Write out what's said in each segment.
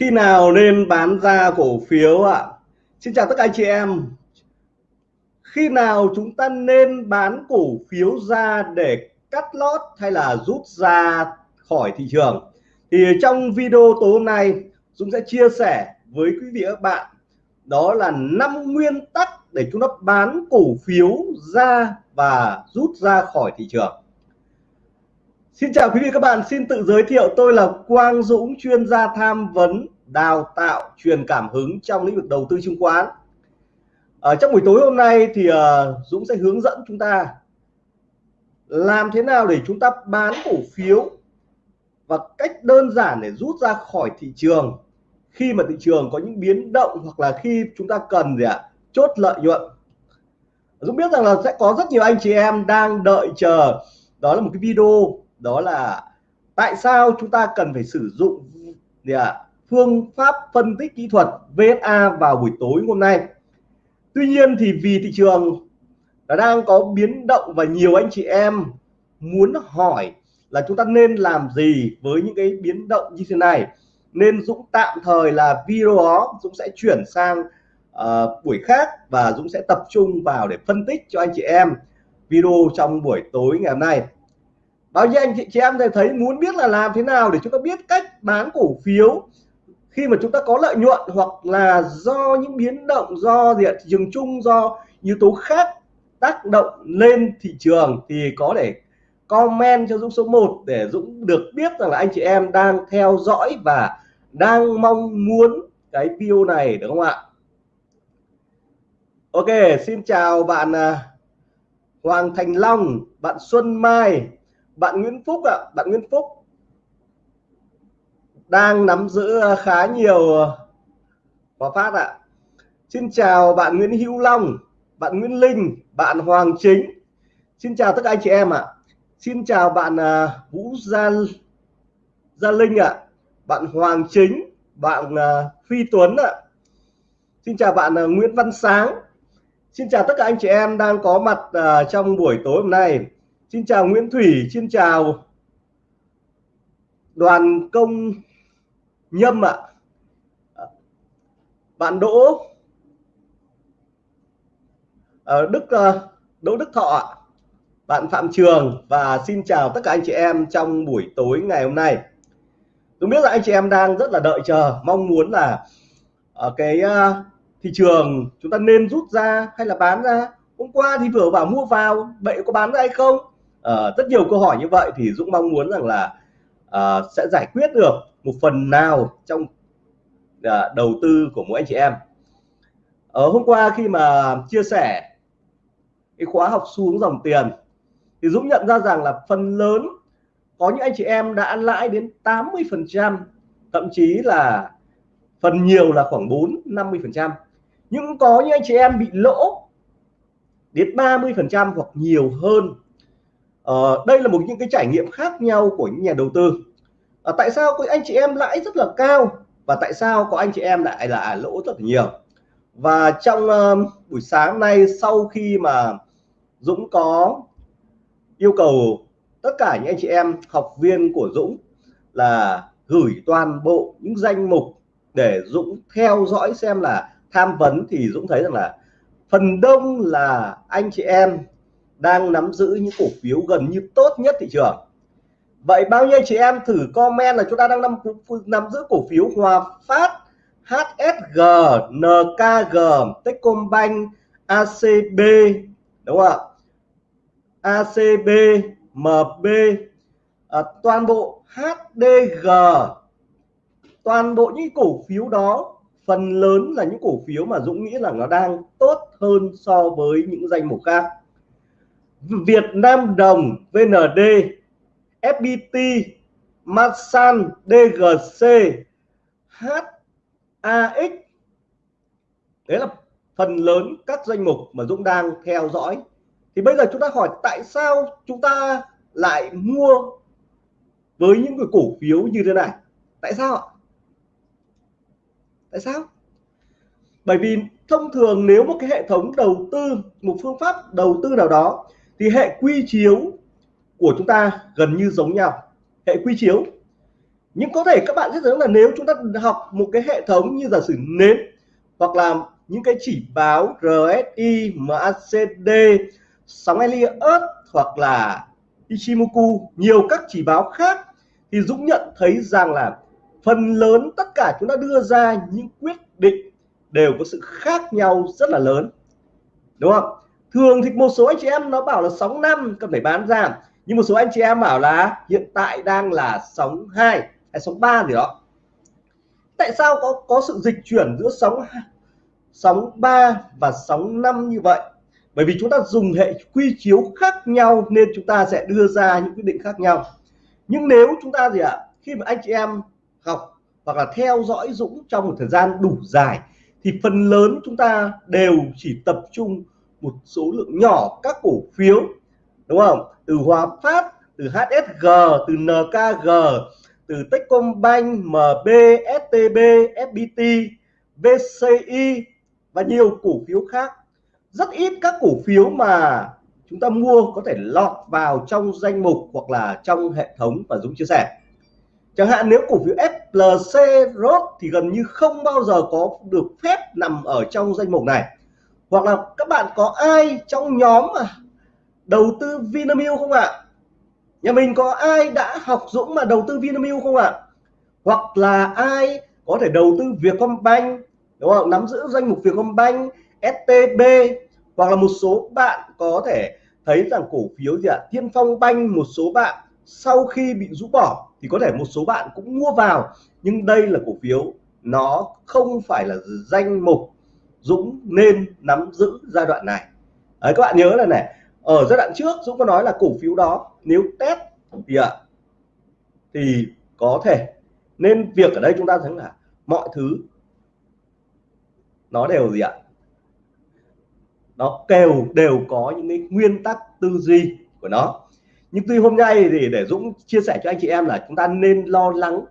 khi nào nên bán ra cổ phiếu ạ? Xin chào tất cả anh chị em. Khi nào chúng ta nên bán cổ phiếu ra để cắt lót hay là rút ra khỏi thị trường? Thì trong video tối hôm nay, Dũng sẽ chia sẻ với quý vị và các bạn. Đó là năm nguyên tắc để chúng ta bán cổ phiếu ra và rút ra khỏi thị trường. Xin chào quý vị các bạn, xin tự giới thiệu tôi là Quang Dũng, chuyên gia tham vấn, đào tạo, truyền cảm hứng trong lĩnh vực đầu tư chứng khoán. Ở trong buổi tối hôm nay thì uh, Dũng sẽ hướng dẫn chúng ta làm thế nào để chúng ta bán cổ phiếu và cách đơn giản để rút ra khỏi thị trường. Khi mà thị trường có những biến động hoặc là khi chúng ta cần gì ạ chốt lợi nhuận. Dũng biết rằng là sẽ có rất nhiều anh chị em đang đợi chờ. Đó là một cái video đó là tại sao chúng ta cần phải sử dụng gì à, phương pháp phân tích kỹ thuật VSA vào buổi tối hôm nay? Tuy nhiên thì vì thị trường đang có biến động và nhiều anh chị em muốn hỏi là chúng ta nên làm gì với những cái biến động như thế này? Nên Dũng tạm thời là video đó Dũng sẽ chuyển sang uh, buổi khác và Dũng sẽ tập trung vào để phân tích cho anh chị em video trong buổi tối ngày hôm nay bao nhiêu anh chị, chị em thấy muốn biết là làm thế nào để chúng ta biết cách bán cổ phiếu khi mà chúng ta có lợi nhuận hoặc là do những biến động do diện thị trường chung do yếu tố khác tác động lên thị trường thì có thể comment cho Dũng số 1 để Dũng được biết rằng là anh chị em đang theo dõi và đang mong muốn cái video này đúng không ạ? Ok xin chào bạn à, Hoàng Thành Long bạn Xuân Mai bạn Nguyễn Phúc ạ, bạn Nguyễn Phúc. Đang nắm giữ ờ, khá nhiều ờ, hòa phát ạ. Xin chào bạn Nguyễn Hữu Long, bạn Nguyễn Linh, bạn Hoàng Chính. Xin chào tất cả anh chị em ạ. Xin chào bạn ờ, Vũ Gia Gia Linh ạ. Bạn Hoàng Chính, bạn Phi Tuấn ạ. Xin chào bạn Nguyễn Văn Sáng. Xin chào tất cả anh chị em đang có mặt trong buổi tối hôm nay. Xin chào Nguyễn Thủy, xin chào đoàn công nhâm ạ. Bạn Đỗ ở Đức ờ, Đỗ Đức Thọ ạ. Bạn Phạm Trường và xin chào tất cả anh chị em trong buổi tối ngày hôm nay. Tôi biết là anh chị em đang rất là đợi chờ, mong muốn là ở cái thị trường chúng ta nên rút ra hay là bán ra. Hôm qua thì vừa bảo mua vào, vậy có bán ra hay không? Uh, rất nhiều câu hỏi như vậy thì Dũng mong muốn rằng là uh, sẽ giải quyết được một phần nào trong uh, đầu tư của mỗi anh chị em. Ở hôm qua khi mà chia sẻ cái khóa học xuống dòng tiền thì Dũng nhận ra rằng là phần lớn có những anh chị em đã lãi đến 80 phần trăm thậm chí là phần nhiều là khoảng 4 50 phần trăm. Nhưng có những anh chị em bị lỗ đến 30 phần trăm hoặc nhiều hơn uh, đây là một những cái trải nghiệm khác nhau của những nhà đầu tư. Uh, tại sao có anh chị em lãi rất là cao và tại sao có anh chị em lại là à, lỗ rất là nhiều? Và trong uh, buổi sáng nay sau khi mà Dũng có yêu cầu tất cả những anh chị em học viên của Dũng là gửi toàn bộ những danh mục để Dũng theo dõi xem là tham vấn thì Dũng thấy rằng là phần đông là anh chị em đang nắm giữ những cổ phiếu gần như tốt nhất thị trường. Vậy bao nhiêu chị em thử comment là chúng ta đang nắm nắm giữ cổ phiếu Hòa Phát HSG NKG Techcombank ACB đúng không ạ? ACB MB à, toàn bộ HDG toàn bộ những cổ phiếu đó phần lớn là những cổ phiếu mà Dũng nghĩ là nó đang tốt hơn so với những danh mục khác. Việt Nam đồng VND FPT Masan DGC HAX đấy là phần lớn các danh mục mà Dũng đang theo dõi. Thì bây giờ chúng ta hỏi tại sao chúng ta lại mua với những cái cổ phiếu như thế này? Tại sao ạ? Tại sao? Bởi vì thông thường nếu một cái hệ thống đầu tư, một phương pháp đầu tư nào đó thì hệ quy chiếu của chúng ta gần như giống nhau. Hệ quy chiếu. Nhưng có thể các bạn sẽ thấy là nếu chúng ta học một cái hệ thống như giả sử nến hoặc là những cái chỉ báo RSI, MACD, sóng Elliott hoặc là Ichimoku nhiều các chỉ báo khác thì Dũng nhận thấy rằng là phần lớn tất cả chúng ta đưa ra những quyết định đều có sự khác nhau rất là lớn. Đúng không? Thường thì một số anh chị em nó bảo là sóng năm cần phải bán ra. Nhưng một số anh chị em bảo là hiện tại đang là sóng 2 hay sóng 3 gì đó. Tại sao có có sự dịch chuyển giữa sóng sóng 3 và sóng 5 như vậy? Bởi vì chúng ta dùng hệ quy chiếu khác nhau nên chúng ta sẽ đưa ra những quyết định khác nhau. Nhưng nếu chúng ta gì ạ, khi mà anh chị em học hoặc là theo dõi Dũng trong một thời gian đủ dài, thì phần lớn chúng ta đều chỉ tập trung một số lượng nhỏ các cổ phiếu, đúng không? Từ Hòa Phát, từ HSG từ NKG từ Techcombank MB STB FPT VCI và nhiều cổ phiếu khác. Rất ít các cổ phiếu mà chúng ta mua có thể lọt vào trong danh mục hoặc là trong hệ thống và Dũng chia sẻ. Chẳng hạn nếu cổ phiếu FLC ROT thì gần như không bao giờ có được phép nằm ở trong danh mục này hoặc là các bạn có ai trong nhóm mà đầu tư Vinamilk không ạ? Nhà mình có ai đã học Dũng mà đầu tư Vinamilk không ạ? Hoặc là ai có thể đầu tư Vietcombank, đúng không? Nắm giữ danh mục Vietcombank STB hoặc là một số bạn có thể thấy rằng cổ phiếu gì ạ? À? Thiên Phong Banh, một số bạn sau khi bị rũ bỏ thì có thể một số bạn cũng mua vào. Nhưng đây là cổ phiếu, nó không phải là danh mục Dũng nên nắm giữ giai đoạn này. Đấy các bạn nhớ là này ở giai đoạn trước Dũng có nói là cổ phiếu đó nếu test thì ạ à, thì có thể. Nên việc ở đây chúng ta thấy là mọi thứ nó đều gì ạ? Nó đều đều có những cái nguyên tắc tư duy của nó. Nhưng tuy hôm nay thì để Dũng chia sẻ cho anh chị em là chúng ta nên lo lắng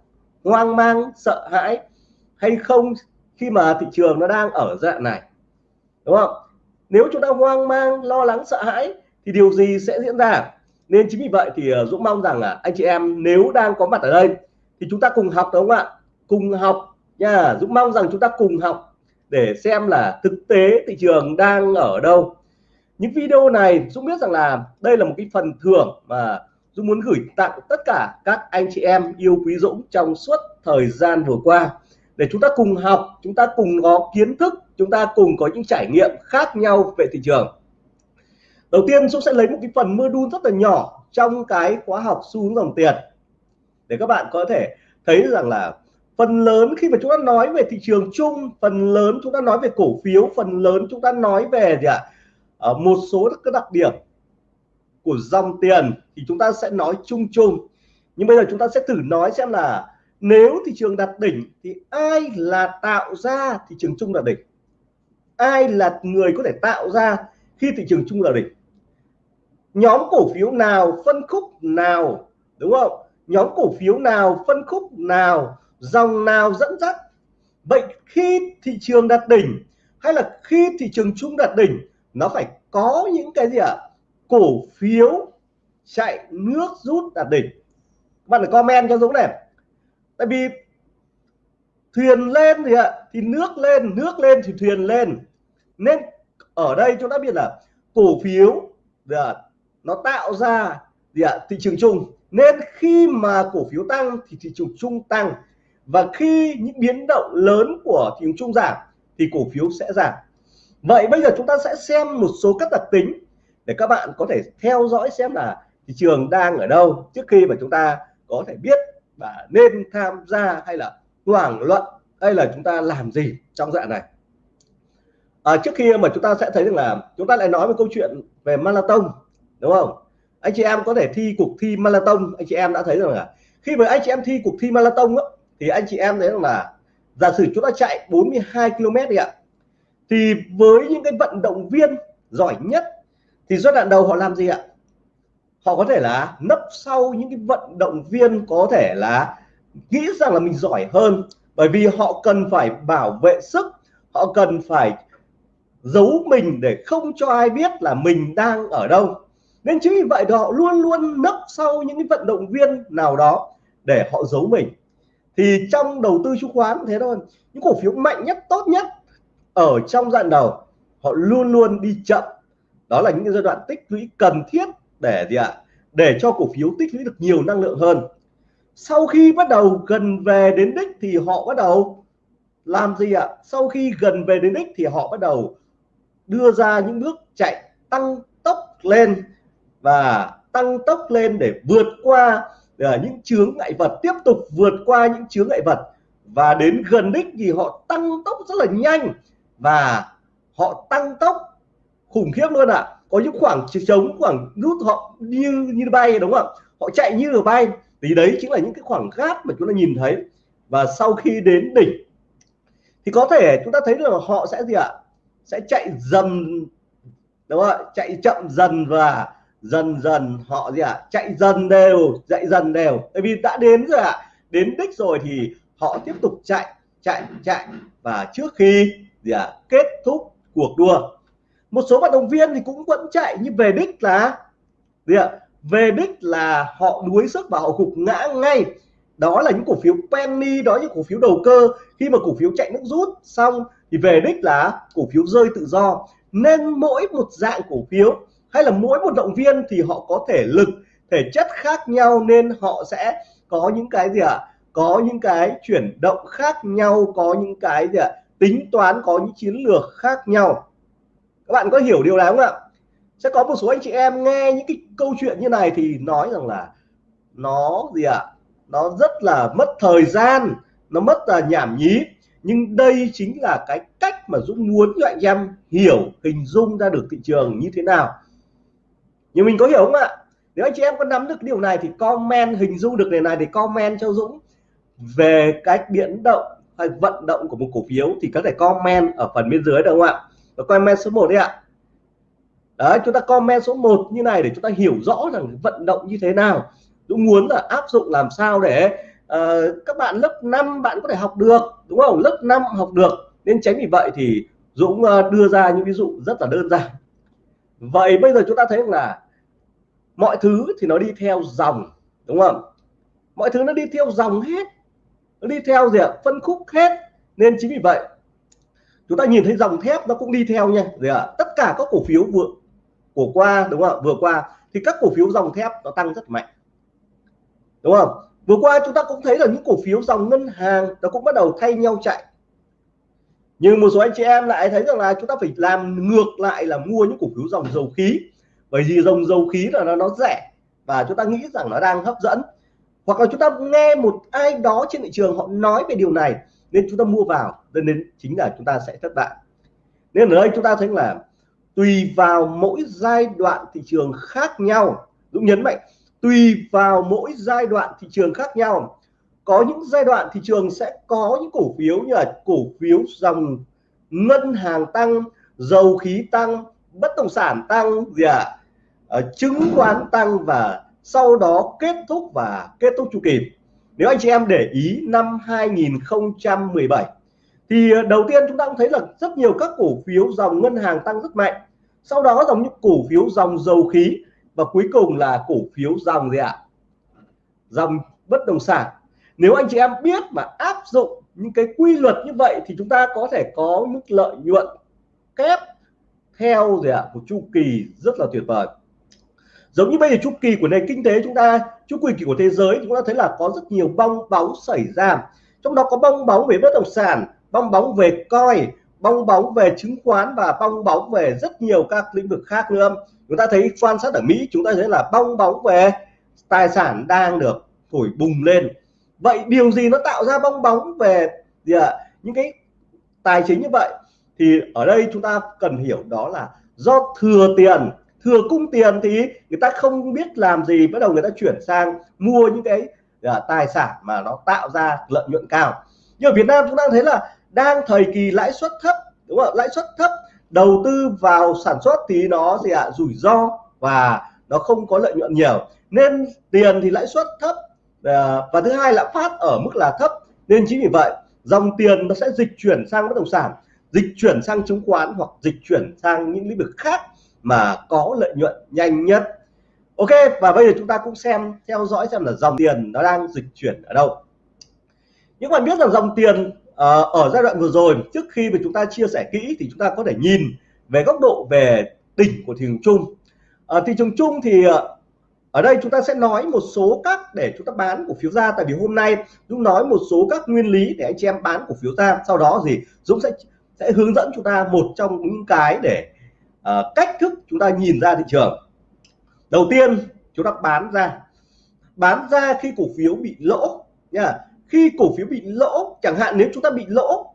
hoang mang sợ hãi hay không khi mà thị trường nó đang ở dạng này, đúng không? Nếu chúng ta hoang mang, lo lắng, sợ hãi thì điều gì sẽ diễn ra? Nên chính vì vậy thì ờ, Dũng mong rằng là anh chị em nếu đang có mặt ở đây thì chúng ta cùng học, đúng không ạ? Cùng học nha. Dũng mong rằng chúng ta cùng học để xem là thực tế thị trường đang ở đâu. Những video này, Dũng biết rằng là đây là một cái phần thưởng mà Dũng muốn gửi tặng tất cả các anh chị em yêu quý Dũng trong suốt thời gian vừa qua để chúng ta cùng học chúng ta cùng có kiến thức chúng ta cùng có những trải nghiệm khác nhau về thị trường. Đầu tiên Dũng sẽ lấy một cái phần mưa đun rất là nhỏ trong cái khóa học xu hướng dòng tiền. Để các bạn có thể thấy rằng là phần lớn khi mà chúng ta nói về thị trường chung phần lớn chúng ta nói về cổ phiếu phần lớn chúng ta nói về gì ạ? À, một số các đặc điểm của dòng tiền thì chúng ta sẽ nói chung chung. Nhưng bây giờ chúng ta sẽ thử nói xem là nếu thị trường đạt đỉnh thì ai là tạo ra thị trường chung đạt đỉnh? Ai là người có thể tạo ra khi thị trường chung là đỉnh? Nhóm cổ phiếu nào phân khúc nào, đúng không? Nhóm cổ phiếu nào phân khúc nào, dòng nào dẫn dắt? Vậy khi thị trường đạt đỉnh hay là khi thị trường chung đạt đỉnh, nó phải có những cái gì ạ? À? cổ phiếu chạy nước rút đạt đỉnh. Bạn phải comment cho Dũng này tại vì thuyền lên thì ạ, thì nước lên nước lên thì thuyền lên. Nên ở đây chúng ta biết là cổ phiếu là nó tạo ra gì ạ, thị trường chung. Nên khi mà cổ phiếu tăng thì thị trường chung tăng. Và khi những biến động lớn của thị trường chung giảm thì cổ phiếu sẽ giảm. Vậy bây giờ chúng ta sẽ xem một số các đặc tính để các bạn có thể theo dõi xem là thị trường đang ở đâu trước khi mà chúng ta có thể biết và nên tham gia hay là hoảng luận hay là chúng ta làm gì trong dạng này? À, trước khi mà chúng ta sẽ thấy rằng là chúng ta lại nói một câu chuyện về marathon đúng không? Anh chị em có thể thi cuộc thi marathon. Anh chị em đã thấy rằng là khi mà anh chị em thi cuộc thi marathon á, thì anh chị em thấy rằng là giả sử chúng ta chạy 42 km đi ạ thì với những cái vận động viên giỏi nhất thì giai đoạn đầu họ làm gì ạ? Họ có thể là nấp sau những cái vận động viên có thể là nghĩ rằng là mình giỏi hơn, bởi vì họ cần phải bảo vệ sức, họ cần phải giấu mình để không cho ai biết là mình đang ở đâu. Nên chính vì vậy họ luôn luôn nấp sau những cái vận động viên nào đó để họ giấu mình. Thì trong đầu tư chứng khoán thế thôi. Những cổ phiếu mạnh nhất, tốt nhất ở trong giai đoạn đầu, họ luôn luôn đi chậm. Đó là những giai đoạn tích lũy cần thiết để gì ạ? Để cho cổ phiếu tích lũy được nhiều năng lượng hơn. Sau khi bắt đầu gần về đến đích thì họ bắt đầu làm gì ạ? Sau khi gần về đến đích thì họ bắt đầu đưa ra những bước chạy tăng tốc lên và tăng tốc lên để vượt qua ờ, những chướng ngại vật, tiếp tục vượt qua những chướng ngại vật. Và đến gần đích thì họ tăng tốc rất là nhanh và họ tăng tốc khủng khiếp luôn ạ. à có những khoảng trống, khoảng nút họ như như bay, đúng không ạ? Họ chạy như là bay. Thì đấy chính là những cái khoảng gap mà chúng ta nhìn thấy. Và sau khi đến đỉnh, thì có thể chúng ta thấy được là họ sẽ gì ạ? Sẽ chạy dần, đúng không ạ? Chạy chậm dần và dần dần họ gì ạ? Chạy dần đều, chạy dần đều. Tại vì đã đến rồi ạ. Đến đích rồi thì họ tiếp tục chạy chạy chạy. Và trước khi gì ạ? Kết thúc cuộc đua một số vận động viên thì cũng vẫn chạy nhưng về đích là gì ạ? Về đích là họ đuối sức và họ gục ngã ngay. Đó là những cổ phiếu penny, đó những cổ phiếu đầu cơ. Khi mà cổ phiếu chạy nước rút xong thì về đích là cổ phiếu rơi tự do. Nên mỗi một dạng cổ phiếu hay là mỗi một động viên thì họ có thể lực, thể chất khác nhau nên họ sẽ có những cái gì ạ? À? có những cái chuyển động khác nhau, có những cái gì ạ? À? tính toán, có những chiến lược khác nhau các bạn có hiểu điều này không ạ? Sẽ có một số anh chị em nghe những cái câu chuyện như này thì nói rằng là nó gì ạ? À? nó rất là mất thời gian, nó mất là nhảm nhí. Nhưng đây chính là cái cách mà Dũng muốn cho anh em hiểu, hình dung ra được thị trường như thế nào. Nhưng mình có hiểu không ạ? Nếu anh chị em có nắm được điều này thì comment, hình dung được điều này thì comment cho Dũng về cách biến động hay vận động của một cổ phiếu thì có thể comment ở phần bên dưới được không ạ? Và comment số 1 đi ạ. Đấy chúng ta comment số 1 như này để chúng ta hiểu rõ rằng vận động như thế nào. Dũng muốn là áp dụng làm sao để uh, các bạn lớp 5 bạn có thể học được đúng không? Lớp 5 học được. Nên tránh vì vậy thì Dũng uh, đưa ra những ví dụ rất là đơn giản. Vậy bây giờ chúng ta thấy là mọi thứ thì nó đi theo dòng đúng không? Mọi thứ nó đi theo dòng hết. Nó đi theo gì ạ? Phân khúc hết. Nên chính vì vậy chúng ta nhìn thấy dòng thép nó cũng đi theo nha. Gì ạ? Tất cả các cổ phiếu vừa, của qua, đúng không vừa qua thì các cổ phiếu dòng thép nó tăng rất mạnh. Đúng không? Vừa qua chúng ta cũng thấy là những cổ phiếu dòng ngân hàng nó cũng bắt đầu thay nhau chạy. Nhưng một số anh chị em lại thấy rằng là chúng ta phải làm ngược lại là mua những cổ phiếu dòng dầu khí. Bởi vì dòng dầu khí là nó nó rẻ và chúng ta nghĩ rằng nó đang hấp dẫn. Hoặc là chúng ta nghe một ai đó trên thị trường họ nói về điều này nên chúng ta mua vào, nên chính là chúng ta sẽ thất bại nên ở đây chúng ta thấy là tùy vào mỗi giai đoạn thị trường khác nhau, Dũng nhấn mạnh, tùy vào mỗi giai đoạn thị trường khác nhau, có những giai đoạn thị trường sẽ có những cổ phiếu như là cổ phiếu dòng ngân hàng tăng, dầu khí tăng, bất động sản tăng, gì ạ à? chứng khoán tăng và sau đó kết thúc và kết thúc chu kỳ nếu anh chị em để ý năm 2017 thì ờ, đầu tiên chúng ta cũng thấy là rất nhiều các cổ phiếu dòng ngân hàng tăng rất mạnh. Sau đó dòng những cổ phiếu dòng dầu khí và cuối cùng là cổ phiếu dòng gì ạ? Dòng bất động sản. Nếu anh chị em biết mà áp dụng những cái quy luật như vậy thì chúng ta có thể có mức lợi nhuận kép theo gì ạ? Một chu kỳ rất là tuyệt vời. Giống như bây giờ chu kỳ của nền kinh tế chúng ta chu kỳ của thế giới chúng ta thấy là có rất nhiều bong bóng xảy ra. Trong đó có bong bóng về bất động sản, bong bóng về coi, bong bóng về chứng khoán và bong bóng về rất nhiều các lĩnh vực khác nữa. Chúng ta thấy quan sát ở Mỹ, chúng ta thấy là bong bóng về tài sản đang được thổi bùng lên. Vậy điều gì nó tạo ra bong bóng về, gì ạ, những cái tài chính như vậy? Thì ở đây chúng ta cần hiểu đó là do thừa tiền thừa cung tiền thì người ta không biết làm gì bắt đầu người ta chuyển sang mua những cái uh, tài sản mà nó tạo ra lợi nhuận cao. Nhưng ở Việt Nam chúng ta thấy là đang thời kỳ lãi suất thấp đúng không lãi suất thấp đầu tư vào sản xuất thì nó gì ạ? À, rủi ro và nó không có lợi nhuận nhiều. Nên tiền thì lãi suất thấp à, và thứ hai là phát ở mức là thấp. Nên chính vì vậy dòng tiền nó sẽ dịch chuyển sang bất động sản dịch chuyển sang chứng khoán hoặc dịch chuyển sang những lĩnh vực khác mà có lợi nhuận nhanh nhất. Ok và bây giờ chúng ta cũng xem theo dõi xem là dòng tiền nó đang dịch chuyển ở đâu. Những bạn biết rằng dòng tiền uh, ở giai đoạn vừa rồi trước khi mà chúng ta chia sẻ kỹ thì chúng ta có thể nhìn về góc độ về đỉnh của thị trường chung. Uh, thị trường chung thì uh, ở đây chúng ta sẽ nói một số các để chúng ta bán cổ phiếu ra. Tại vì hôm nay Dũng nói một số các nguyên lý để anh chị em bán cổ phiếu ra. Sau đó gì Dũng sẽ sẽ hướng dẫn chúng ta một trong những cái để uh, cách thức chúng ta nhìn ra thị trường. Đầu tiên chúng ta bán ra. Bán ra khi cổ phiếu bị lỗ nha. Khi cổ phiếu bị lỗ chẳng hạn nếu chúng ta bị lỗ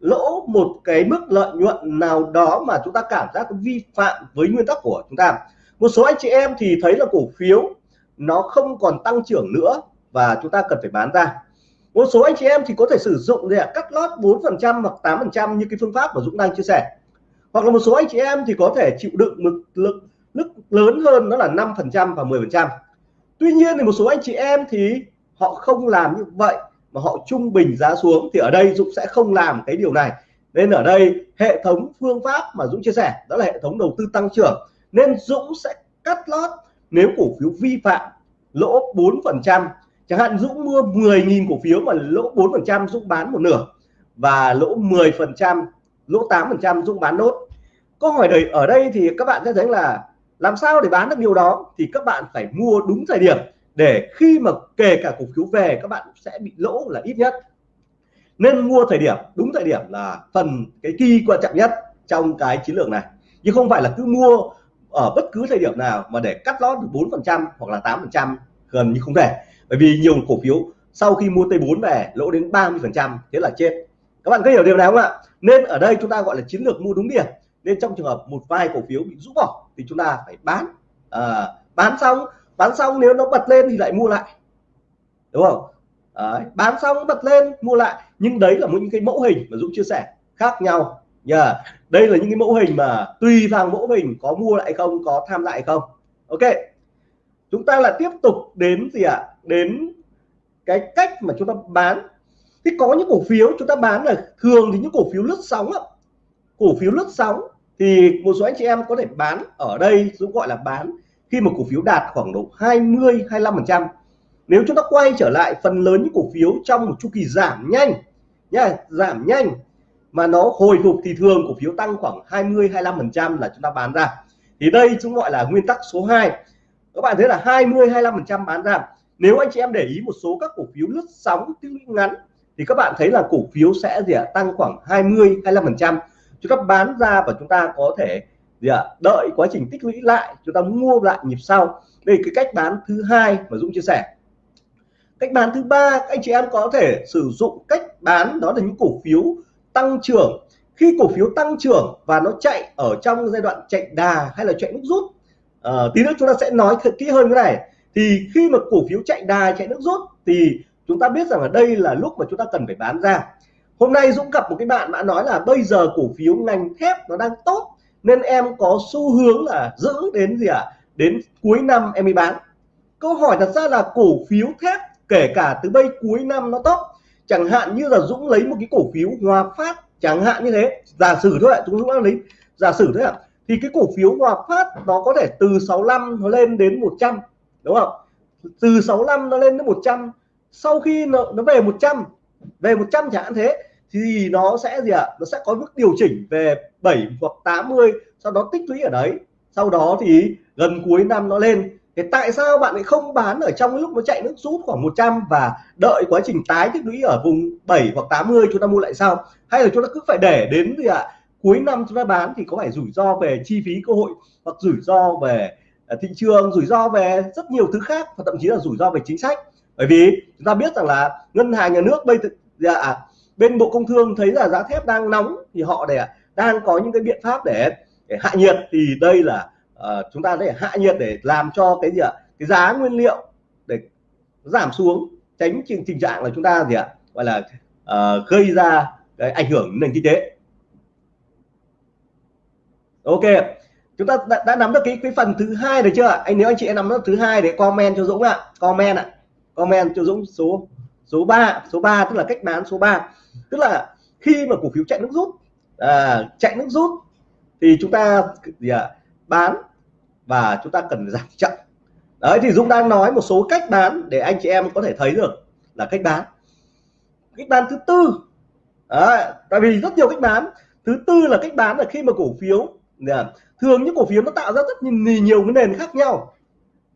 lỗ một cái mức lợi nhuận nào đó mà chúng ta cảm giác vi phạm với nguyên tắc của chúng ta. Một số anh chị em thì thấy là cổ phiếu nó không còn tăng trưởng nữa và chúng ta cần phải bán ra. Một số anh chị em thì có thể sử dụng để cắt lót 4 phần trăm hoặc 8 phần trăm như cái phương pháp mà Dũng đang chia sẻ hoặc là một số anh chị em thì có thể chịu đựng mức lực lực lớn hơn, đó là 5 phần trăm và 10 phần trăm. Tuy nhiên thì một số anh chị em thì họ không làm như vậy, mà họ trung bình giá xuống, thì ở đây Dũng sẽ không làm cái điều này. Nên ở đây hệ thống phương pháp mà Dũng chia sẻ, đó là hệ thống đầu tư tăng trưởng. Nên Dũng sẽ cắt lót nếu cổ phiếu vi phạm lỗ 4 phần trăm. Chẳng hạn Dũng mua 10.000 cổ phiếu mà lỗ 4 phần trăm Dũng bán một nửa, và lỗ 10 phần trăm, lỗ 8 phần trăm Dũng bán nốt câu hỏi đời, ở đây thì các bạn sẽ thấy là làm sao để bán được điều đó thì các bạn phải mua đúng thời điểm để khi mà kể cả cổ phiếu về các bạn sẽ bị lỗ là ít nhất. Nên mua thời điểm, đúng thời điểm là phần cái kỳ quan trọng nhất trong cái chiến lược này. Nhưng không phải là cứ mua ở bất cứ thời điểm nào mà để cắt lót được 4 phần trăm hoặc là 8 phần trăm, gần như không thể. Bởi vì nhiều cổ phiếu sau khi mua T4 về, lỗ đến 30 phần trăm, thế là chết. Các bạn có hiểu điều này không ạ? Nên ở đây chúng ta gọi là chiến lược mua đúng điểm nên trong trường hợp một vài cổ phiếu bị rũ bỏ thì chúng ta phải bán. À, bán xong bán xong nếu nó bật lên thì lại mua lại. Đúng không? À, bán xong bật lên mua lại. Nhưng đấy là một những cái mẫu hình mà Dũng chia sẻ khác nhau. Nhờ yeah. đây là những cái mẫu hình mà tùy vào mẫu hình có mua lại không có tham lại không. Ok chúng ta là tiếp tục đến gì ạ? À? đến cái cách mà chúng ta bán. Thì có những cổ phiếu chúng ta bán là thường thì những cổ phiếu lướt sóng á cổ phiếu lướt sóng thì một số anh chị em có thể bán ở đây, cũng gọi là bán, khi mà cổ phiếu đạt khoảng độ 20 25 phần trăm. Nếu chúng ta quay trở lại phần lớn những cổ phiếu trong một chu kỳ giảm nhanh, nha, giảm nhanh, mà nó hồi phục thì thường cổ phiếu tăng khoảng 20 25 phần trăm là chúng ta bán ra. Thì đây chúng gọi là nguyên tắc số 2 các bạn thấy là 20 25 phần trăm bán ra. Nếu anh chị em để ý một số các cổ phiếu lướt sóng tương ngắn, thì các bạn thấy là cổ phiếu sẽ gì ạ? Tăng khoảng 20 25 phần trăm chúng ta bán ra và chúng ta có thể gì ạ đợi quá trình tích lũy lại chúng ta mua lại nhịp sau. Đây cái cách bán thứ hai mà Dũng chia sẻ. Cách bán thứ ba anh chị em có thể sử dụng cách bán đó là những cổ phiếu tăng trưởng. Khi cổ phiếu tăng trưởng và nó chạy ở trong giai đoạn chạy đà hay là chạy nước rút à, tí nữa chúng ta sẽ nói thật kỹ hơn cái này. Thì khi mà cổ phiếu chạy đà chạy nước rút thì chúng ta biết rằng ở đây là lúc mà chúng ta cần phải bán ra hôm nay Dũng gặp một cái bạn đã nói là bây giờ cổ phiếu ngành thép nó đang tốt nên em có xu hướng là giữ đến gì ạ? À? đến cuối năm em mới bán. Câu hỏi thật ra là cổ phiếu thép kể cả từ bây cuối năm nó tốt chẳng hạn như là Dũng lấy một cái cổ phiếu Hòa Phát chẳng hạn như thế. Giả sử thôi ạ Dũng đã lấy giả sử thôi ạ thì cái cổ phiếu Hòa Phát nó có thể từ 65 nó lên đến 100 đúng không? Từ 65 nó lên đến 100 sau khi nó, nó về 100 về 100 chẳng hạn thế, thì nó sẽ gì ạ? Nó sẽ có mức điều chỉnh về 7 hoặc 80 sau đó tích lũy ở đấy. Sau đó thì gần cuối năm nó lên. Thì tại sao bạn lại không bán ở trong lúc nó chạy nước rút khoảng 100 và đợi quá trình tái tích lũy ở vùng 7 hoặc 80 chúng ta mua lại sau? Hay là chúng ta cứ phải để đến gì ạ? Cuối năm chúng ta bán thì có phải rủi ro về chi phí cơ hội, hoặc rủi ro về à, thị trường, rủi ro về rất nhiều thứ khác, và thậm chí là rủi ro về chính sách? Bởi vì chúng ta biết rằng là ngân hàng, nhà nước bây dạ à, bên bộ công thương thấy là giá thép đang nóng thì họ để đang có những cái biện pháp để, để hạ nhiệt thì đây là uh, chúng ta để hạ nhiệt để làm cho cái gì ạ? Cái giá nguyên liệu để giảm xuống tránh tình, tình trạng là chúng ta gì ạ? Gọi là uh, gây ra cái ảnh hưởng nền kinh tế. Ok chúng ta đã, đã nắm được cái cái phần thứ hai được chưa anh nếu anh chị em nắm được thứ hai để comment cho Dũng ạ. Comment ạ. Comment cho Dũng số số 3 số 3 tức là cách bán số 3 tức là khi mà cổ phiếu chạy nước rút à, chạy nước rút thì chúng ta gì à, bán và chúng ta cần giảm chậm. Đấy thì Dũng đang nói một số cách bán để anh chị em có thể thấy được là cách bán. Cách bán thứ tư. Đấy, tại vì rất nhiều cách bán. Thứ tư là cách bán là khi mà cổ phiếu thường những cổ phiếu nó tạo ra rất nhiều, nhiều cái nền khác nhau.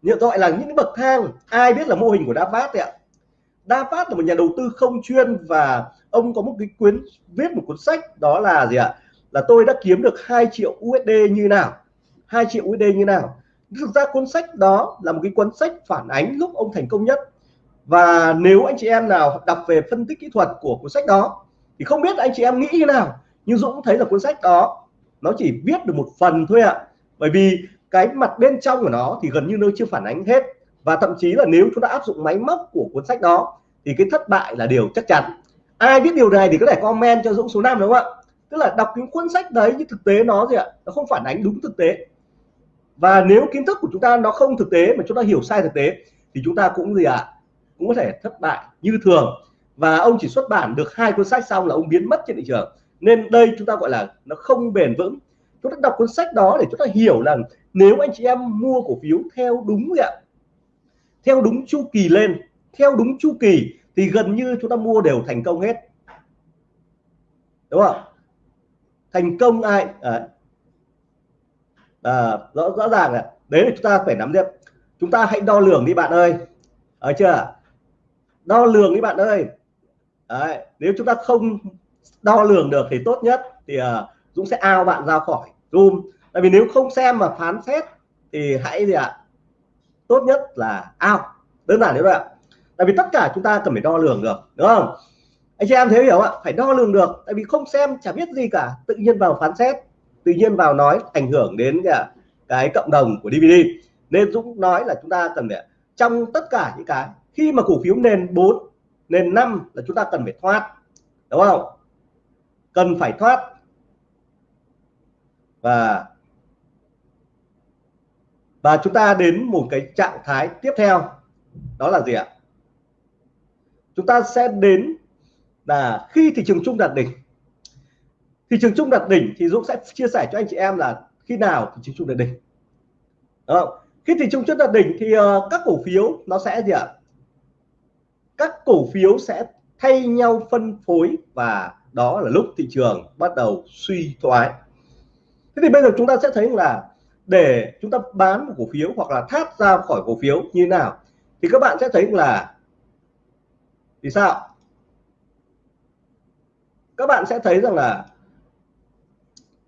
Như gọi là những bậc thang. Ai biết là mô hình của Đa Phát ạ? Đa Phát là một nhà đầu tư không chuyên và ông có một cái quyến viết một cuốn sách đó là gì ạ? Là tôi đã kiếm được 2 triệu USD như nào? 2 triệu USD như nào? Thực ra cuốn sách đó là một cái cuốn sách phản ánh lúc ông thành công nhất. Và nếu anh chị em nào đọc về phân tích kỹ thuật của cuốn sách đó thì không biết anh chị em nghĩ như nào, nhưng Dũng thấy là cuốn sách đó nó chỉ viết được một phần thôi ạ. Bởi vì cái mặt bên trong của nó thì gần như nó chưa phản ánh hết và thậm chí là nếu chúng ta áp dụng máy móc của cuốn sách đó, thì cái thất bại là điều chắc chắn. Ai biết điều này thì có thể comment cho Dũng số 5 đúng không ạ? Tức là đọc những cuốn sách đấy nhưng thực tế nó gì ạ? Nó không phản ánh đúng thực tế. Và nếu kiến thức của chúng ta nó không thực tế mà chúng ta hiểu sai thực tế, thì chúng ta cũng gì ạ? Cũng có thể thất bại như thường. Và ông chỉ xuất bản được hai cuốn sách xong là ông biến mất trên thị trường. Nên đây chúng ta gọi là nó không bền vững. Chúng ta đọc cuốn sách đó để chúng ta hiểu rằng nếu anh chị em mua cổ phiếu theo đúng ạ? Theo đúng chu kỳ lên theo đúng chu kỳ thì gần như chúng ta mua đều thành công hết. Đúng không? Thành công ai? À, à, rõ rõ ràng là đấy là chúng ta phải nắm được chúng ta hãy đo lường đi bạn ơi. Ở chưa? Đo lường đi bạn ơi. Đấy, nếu chúng ta không đo lường được thì tốt nhất thì à, Dũng sẽ ao bạn ra khỏi. Zoom. Tại vì nếu không xem mà phán xét thì hãy gì ạ? Tốt nhất là ao đơn giản thế thôi ạ. Tại vì tất cả chúng ta cần phải đo lường được, đúng không? Anh chị em thấy hiểu ạ? Phải đo lường được, tại vì không xem, chả biết gì cả. Tự nhiên vào phán xét, tự nhiên vào nói, ảnh hưởng đến cả cái cộng đồng của DVD nên Dũng nói là chúng ta cần phải, trong tất cả những cái, khi mà cổ phiếu nền 4 nền 5 là chúng ta cần phải thoát, đúng không? Cần phải thoát. Và và chúng ta đến một cái trạng thái tiếp theo. Đó là gì ạ? Chúng ta sẽ đến là khi thị trường chung đạt đỉnh. Thị trường chung đạt đỉnh thì Dũng sẽ chia sẻ cho anh chị em là khi nào thị trường chung đạt đỉnh. Đó. khi thị trường chung đạt đỉnh thì uh, các cổ phiếu nó sẽ gì ạ? Các cổ phiếu sẽ thay nhau phân phối và đó là lúc thị trường bắt đầu suy thoái. Thế thì bây giờ chúng ta sẽ thấy là để chúng ta bán một cổ phiếu hoặc là thoát ra khỏi cổ phiếu như nào, thì các bạn sẽ thấy là vì sao? Các bạn sẽ thấy rằng là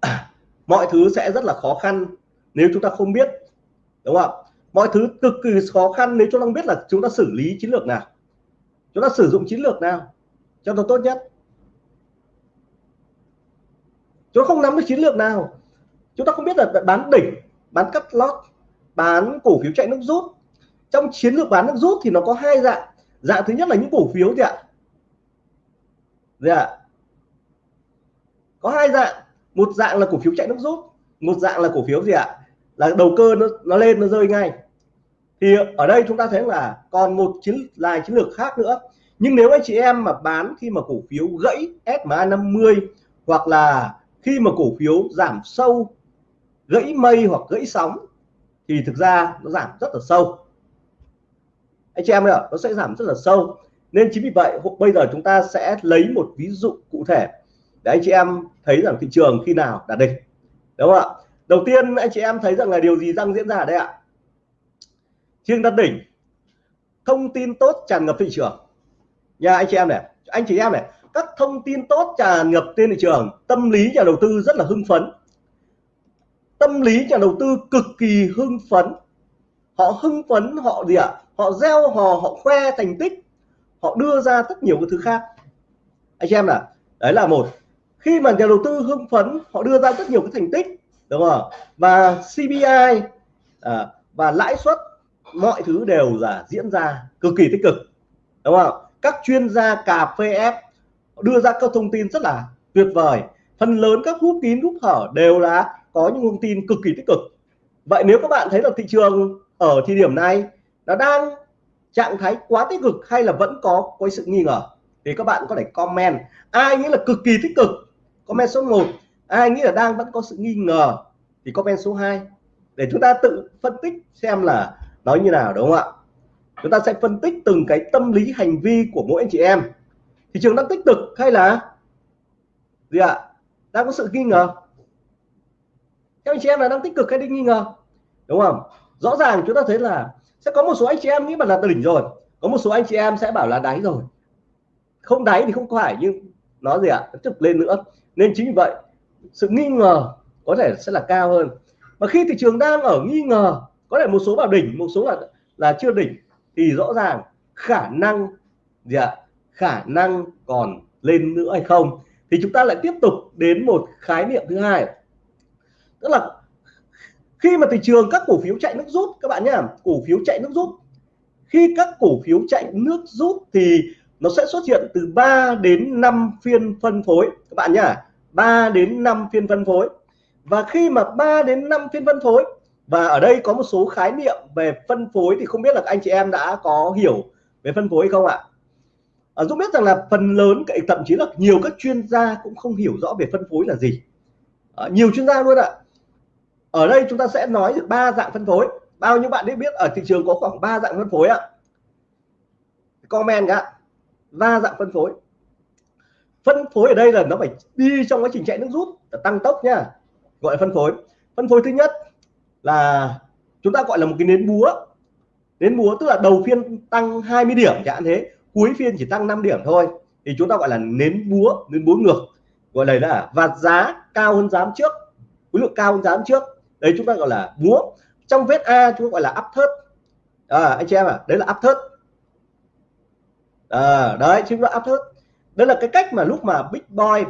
mọi thứ sẽ rất là khó khăn nếu chúng ta không biết, đúng không? Mọi thứ cực kỳ khó khăn nếu chúng ta không biết là chúng ta xử lý chiến lược nào, chúng ta sử dụng chiến lược nào cho nó tốt nhất. Chúng ta không nắm được chiến lược nào, chúng ta không biết là bán đỉnh bán cắt lót, bán cổ phiếu chạy nước rút. Trong chiến lược bán nước rút thì nó có hai dạng. Dạng thứ nhất là những cổ phiếu gì ạ? Gì ạ? Có hai dạng. Một dạng là cổ phiếu chạy nước rút, một dạng là cổ phiếu gì ạ? Là đầu cơ nó nó lên, nó rơi ngay. Thì ở đây chúng ta thấy là còn một chiến là chiến lược khác nữa. Nhưng nếu anh chị em mà bán khi mà cổ phiếu gãy SMA 50 hoặc là khi mà cổ phiếu giảm sâu gãy mây hoặc gãy sóng thì thực ra nó giảm rất là sâu. Anh chị em ạ, nó sẽ giảm rất là sâu. Nên chính vì vậy bây giờ chúng ta sẽ lấy một ví dụ cụ thể để anh chị em thấy rằng thị trường khi nào đạt đỉnh. Đúng không ạ? Đầu tiên, anh chị em thấy rằng là điều gì đang diễn ra đây ạ? Trên đạt đỉnh, thông tin tốt tràn ngập thị trường. Nha, anh chị em này, anh chị em này, các thông tin tốt tràn ngập trên thị trường, tâm lý nhà đầu tư rất là hưng phấn tâm lý nhà đầu tư cực kỳ hưng phấn. Họ hưng phấn họ gì ạ? Họ gieo hò họ khoe thành tích. Họ đưa ra rất nhiều cái thứ khác. Anh em là đấy là một. Khi mà nhà đầu tư hưng phấn họ đưa ra rất nhiều cái thành tích đúng không và CPI à, và lãi suất mọi thứ đều là diễn ra cực kỳ tích cực đúng không các chuyên gia cà phê ép đưa ra các thông tin rất là tuyệt vời. Phần lớn các hút kín hút hở đều là có những thông tin cực kỳ tích cực. Vậy nếu các bạn thấy là thị trường ở thời điểm này nó đang trạng thái quá tích cực hay là vẫn có có sự nghi ngờ, thì các bạn có thể comment. Ai nghĩ là cực kỳ tích cực? Comment số 1 ai nghĩ là đang vẫn có sự nghi ngờ? Thì comment số 2 để chúng ta tự phân tích xem là nói như nào, đúng không ạ? Chúng ta sẽ phân tích từng cái tâm lý, hành vi của mỗi anh chị em. Thị trường đang tích cực hay là gì ạ? Đang có sự nghi ngờ? Các anh chị em là đang tích cực hay đi nghi ngờ? Đúng không? Rõ ràng chúng ta thấy là sẽ có một số anh chị em nghĩ mà là đỉnh rồi. Có một số anh chị em sẽ bảo là đáy rồi. Không đáy thì không phải, nhưng nó gì ạ? Tiếp lên nữa. Nên chính vì vậy, sự nghi ngờ có thể sẽ là cao hơn. Mà khi thị trường đang ở nghi ngờ, có thể một số vào đỉnh, một số là là chưa đỉnh, thì rõ ràng khả năng gì ạ? Khả năng còn lên nữa hay không? Thì chúng ta lại tiếp tục đến một khái niệm thứ hai tức là khi mà thị trường các cổ phiếu chạy nước rút các bạn nhá cổ phiếu chạy nước rút khi các cổ phiếu chạy nước rút thì nó sẽ xuất hiện từ 3 đến 5 phiên phân phối các bạn nhá 3 đến 5 phiên phân phối. Và khi mà 3 đến 5 phiên phân phối và ở đây có một số khái niệm về phân phối thì không biết là anh chị em đã có hiểu về phân phối không ạ? À, Dũng biết rằng là phần lớn thậm chí là nhiều các chuyên gia cũng không hiểu rõ về phân phối là gì. À, nhiều chuyên gia luôn ạ ở đây chúng ta sẽ nói được ba dạng phân phối. Bao nhiêu bạn biết ở thị trường có khoảng 3 dạng phân phối ạ? Comment cả ba dạng phân phối. Phân phối ở đây là nó phải đi trong quá trình chạy nước rút tăng tốc nha. Gọi là phân phối. Phân phối thứ nhất là chúng ta gọi là một cái nến búa. Nến búa tức là đầu phiên tăng 20 điểm, chẳng thế. Cuối phiên chỉ tăng 5 điểm thôi. Thì chúng ta gọi là nến búa nến búa ngược. Gọi là là và giá cao hơn giá trước. Khối lượng cao hơn giá trước đấy chúng ta gọi là búa. Trong vết A chúng ta gọi là áp thớt à, anh chị em à đấy là áp thớt à, đấy chúng ta áp thớt đấy là cái cách mà lúc mà big boy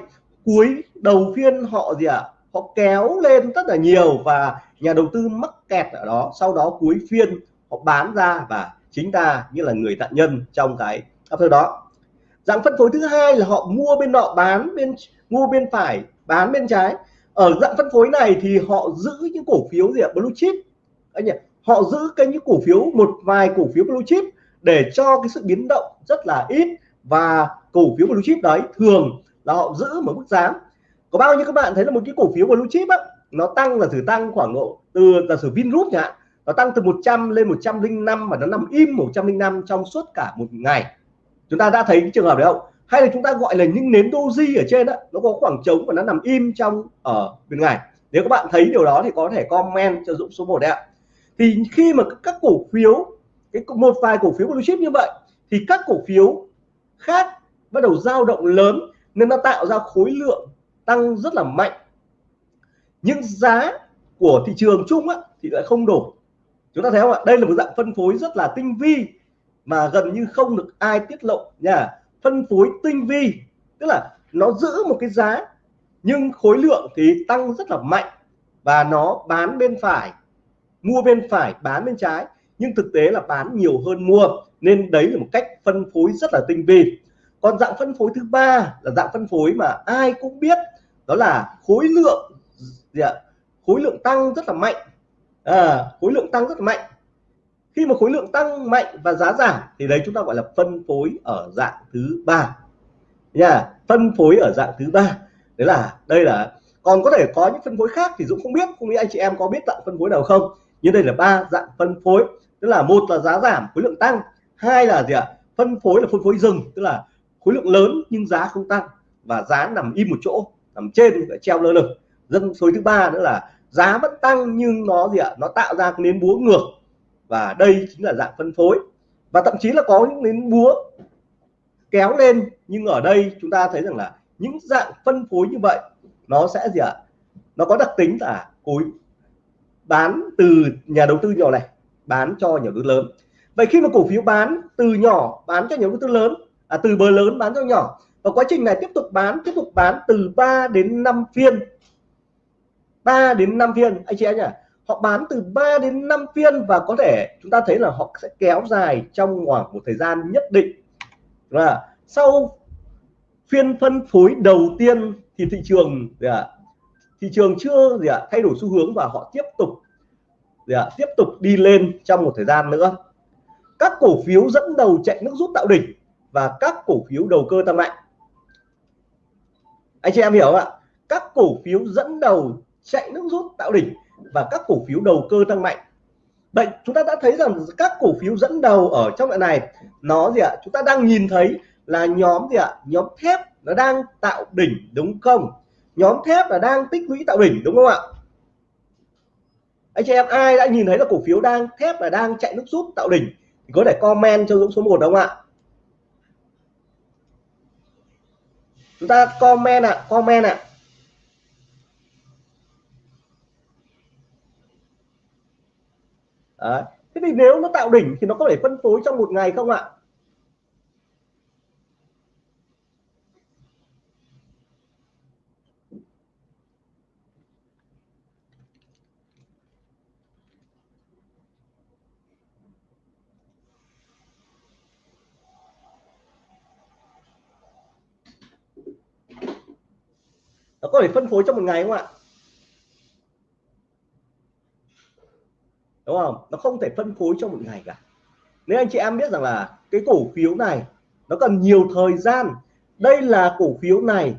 cuối đầu phiên họ gì ạ? À? họ kéo lên rất là nhiều và nhà đầu tư mắc kẹt ở đó. Sau đó cuối phiên họ bán ra và chính ta như là người nạn nhân trong cái áp đó. Dạng phân phối thứ hai là họ mua bên nọ bán bên mua bên phải bán bên trái ở dạng phân phối này thì họ giữ những cổ phiếu gì ạ? Blue chip. Anh nhỉ, họ giữ cái những cổ phiếu, một vài cổ phiếu blue chip để cho cái sự biến động rất là ít và cổ phiếu blue chip đấy thường là họ giữ một mức giá. Có bao nhiêu các bạn thấy là một cái cổ phiếu blue chip á, nó tăng là thử tăng khoảng độ từ là sử Vingroup nhỉ nó tăng từ 100 lên 105 và nó nằm im 105 trong suốt cả một ngày. Chúng ta đã thấy cái trường hợp đấy không? Hay là chúng ta gọi là những nến doji ở trên đó nó có khoảng trống và nó nằm im trong ở bên ngoài. Nếu các bạn thấy điều đó thì có thể comment cho Dũng số 1 đấy ạ. Thì khi mà các cổ phiếu cái một vài cổ phiếu blue chip như vậy thì các cổ phiếu khác bắt đầu dao động lớn nên nó tạo ra khối lượng tăng rất là mạnh. Nhưng giá của thị trường chung á, thì lại không đủ. chúng ta thấy không ạ? Đây là một dạng phân phối rất là tinh vi mà gần như không được ai tiết lộ nha phân phối tinh vi tức là nó giữ một cái giá nhưng khối lượng thì tăng rất là mạnh và nó bán bên phải mua bên phải bán bên trái nhưng thực tế là bán nhiều hơn mua nên đấy là một cách phân phối rất là tinh vi. Còn dạng phân phối thứ ba là dạng phân phối mà ai cũng biết đó là khối lượng gì ạ? Khối lượng tăng rất là mạnh. À, khối lượng tăng rất là mạnh khi mà khối lượng tăng mạnh và giá giảm, thì đấy chúng ta gọi là phân phối ở dạng thứ ba. Nha, phân phối ở dạng thứ ba. Đấy là, đây là, còn có thể có những phân phối khác thì Dũng không biết không biết anh chị em có biết dạng phân phối nào không. Nhưng đây là ba dạng phân phối, tức là một là giá giảm, khối lượng tăng, hai là gì ạ? Phân phối là phân phối dừng, tức là khối lượng lớn nhưng giá không tăng và giá nằm im một chỗ, nằm trên treo lơ lửng. Dân số thứ ba nữa là giá vẫn tăng nhưng nó gì ạ? Nó tạo ra cái nến búa ngược và đây chính là dạng phân phối. Và thậm chí là có những nến búa kéo lên nhưng ở đây chúng ta thấy rằng là những dạng phân phối như vậy nó sẽ gì ạ? Nó có đặc tính là cối bán từ nhà đầu tư nhỏ này bán cho nhà đầu tư lớn. Vậy khi mà cổ phiếu bán từ nhỏ bán cho nhà đầu tư lớn à, từ bờ lớn bán cho nhỏ và quá trình này tiếp tục bán tiếp tục bán từ 3 đến 5 phiên 3 đến 5 phiên anh chị em nhỉ họ bán từ 3 đến 5 phiên và có thể chúng ta thấy là họ sẽ kéo dài trong khoảng một thời gian nhất định. Và sau phiên phân phối đầu tiên thì thị trường, gì ạ, thị trường chưa, gì ạ, thay đổi xu hướng và họ tiếp tục, gì ạ, tiếp tục đi lên trong một thời gian nữa. Các cổ phiếu dẫn đầu chạy nước rút tạo đỉnh và các cổ phiếu đầu cơ tăng mạnh. Anh chị em hiểu không ạ? Các cổ phiếu dẫn đầu chạy nước rút tạo đỉnh và các cổ phiếu đầu cơ tăng mạnh. Vậy chúng ta đã thấy rằng các cổ phiếu dẫn đầu ở trong đoạn này nó gì ạ? Chúng ta đang nhìn thấy là nhóm gì ạ? Nhóm thép nó đang tạo đỉnh đúng không? Nhóm thép là đang tích lũy tạo đỉnh đúng không ạ? Anh chị em ai đã nhìn thấy là cổ phiếu đang thép là đang chạy nước rút tạo đỉnh thì có thể comment cho Dũng số 1 đúng không ạ? Chúng ta comment ạ à, comment ạ. à. Đấy. thế thì nếu nó tạo đỉnh thì nó có thể phân phối trong một ngày không ạ nó có thể phân phối trong một ngày không ạ đúng không? Nó không thể phân phối trong một ngày cả. Nếu anh chị em biết rằng là cái cổ phiếu này nó cần nhiều thời gian. Đây là cổ phiếu này.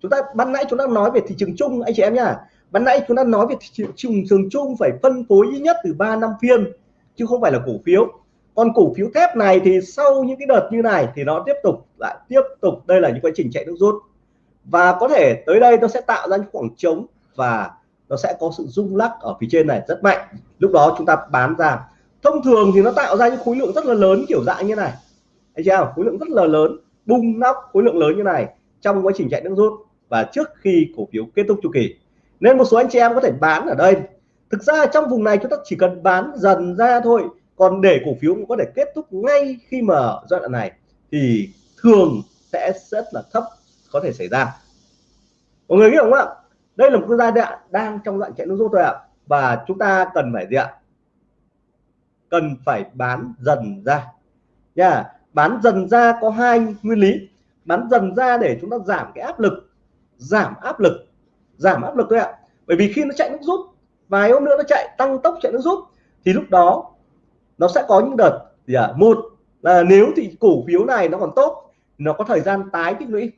Chúng ta, ban nãy chúng ta nói về thị trường chung, anh chị em nhá. Ban nãy chúng ta nói về thị trường trường chung phải phân phối ít nhất từ 3 năm phiên, chứ không phải là cổ phiếu. Còn cổ phiếu thép này thì sau những cái đợt như này thì nó tiếp tục lại tiếp tục. Đây là những quá trình chạy nước rút. Và có thể tới đây nó sẽ tạo ra những khoảng trống và nó sẽ có sự rung lắc ở phía trên này rất mạnh. Lúc đó chúng ta bán ra. Thông thường thì nó tạo ra những khối lượng rất là lớn kiểu dạng như này. Thấy chưa khối lượng rất là lớn bung nóc khối lượng lớn như này trong quá trình chạy nước rút và trước khi cổ phiếu kết thúc chu kỳ. Nên một số anh chị em có thể bán ở đây. Thực ra trong vùng này chúng ta chỉ cần bán dần ra thôi. Còn để cổ phiếu có thể kết thúc ngay khi mà giai đoạn này thì thường sẽ rất là thấp có thể xảy ra. Mọi người hiểu không ạ? Đây là một cái giai đoạn đang trong đoạn chạy nước rút thôi ạ. Và chúng ta cần phải gì ạ? Cần phải bán dần ra. Nha, bán dần ra có hai nguyên lý. Bán dần ra để chúng ta giảm cái áp lực. Giảm áp lực. Giảm áp lực thôi ạ. Bởi vì khi nó chạy nước rút, vài hôm nữa nó chạy, tăng tốc chạy nước rút, thì lúc đó nó sẽ có những đợt gì ạ? Một là nếu thì cổ phiếu này nó còn tốt, nó có thời gian tái tích lũy